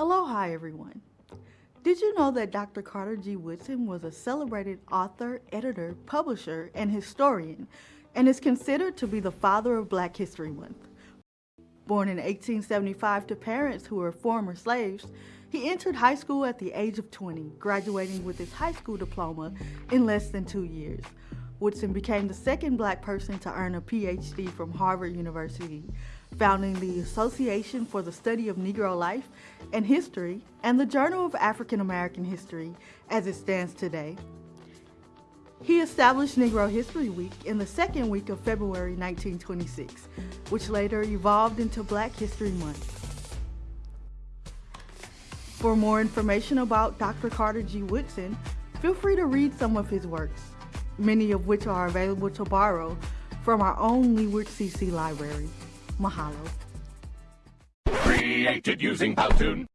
Aloha, everyone. Did you know that Dr. Carter G. Woodson was a celebrated author, editor, publisher, and historian, and is considered to be the father of Black History Month? Born in 1875 to parents who were former slaves, he entered high school at the age of 20, graduating with his high school diploma in less than two years. Woodson became the second black person to earn a PhD from Harvard University, founding the Association for the Study of Negro Life and History and the Journal of African American History as it stands today. He established Negro History Week in the second week of February 1926, which later evolved into Black History Month. For more information about Dr. Carter G. Woodson, feel free to read some of his works, many of which are available to borrow from our own Leeward CC library. Mahalo. Created using Powtoon.